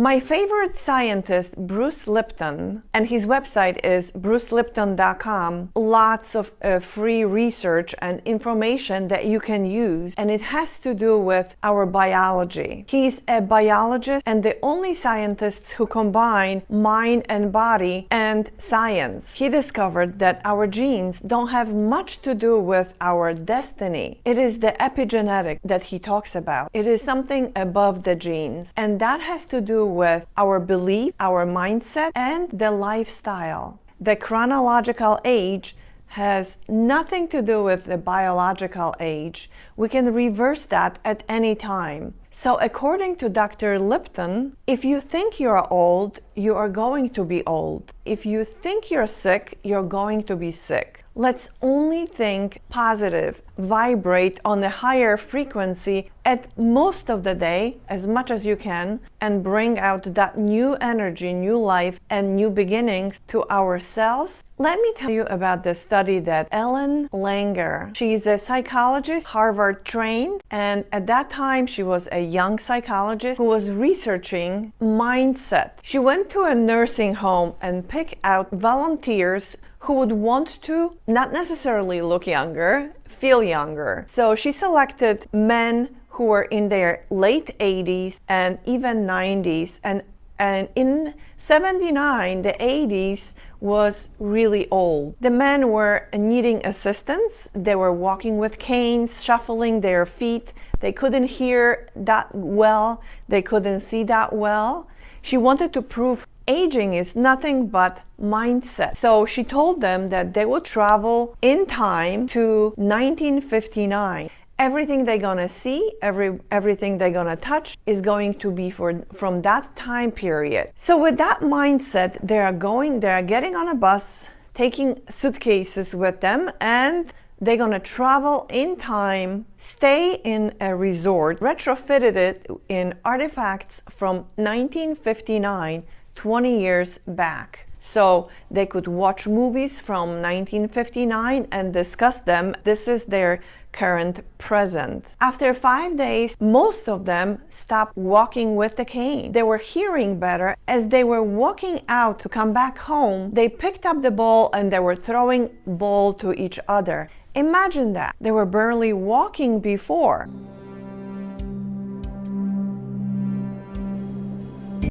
My favorite scientist, Bruce Lipton, and his website is brucelipton.com, lots of uh, free research and information that you can use, and it has to do with our biology. He's a biologist and the only scientists who combine mind and body and science. He discovered that our genes don't have much to do with our destiny. It is the epigenetic that he talks about. It is something above the genes, and that has to do with our belief, our mindset, and the lifestyle. The chronological age has nothing to do with the biological age. We can reverse that at any time. So according to Dr. Lipton, if you think you're old, you are going to be old. If you think you're sick, you're going to be sick. Let's only think positive, vibrate on a higher frequency at most of the day, as much as you can, and bring out that new energy, new life, and new beginnings to our cells. Let me tell you about the study that Ellen Langer, she's a psychologist, Harvard trained, and at that time she was a young psychologist who was researching mindset. She went to a nursing home and picked out volunteers who would want to not necessarily look younger, feel younger. So she selected men who were in their late 80s and even 90s and and in 79 the 80s was really old the men were needing assistance they were walking with canes shuffling their feet they couldn't hear that well they couldn't see that well she wanted to prove aging is nothing but mindset. So she told them that they would travel in time to 1959 everything they're gonna see, every everything they're gonna touch is going to be for from that time period. So with that mindset, they are going, they are getting on a bus, taking suitcases with them, and they're gonna travel in time, stay in a resort, retrofitted it in artifacts from 1959 20 years back. So they could watch movies from 1959 and discuss them. This is their current present. After five days, most of them stopped walking with the cane. They were hearing better. As they were walking out to come back home, they picked up the ball and they were throwing ball to each other. Imagine that. They were barely walking before.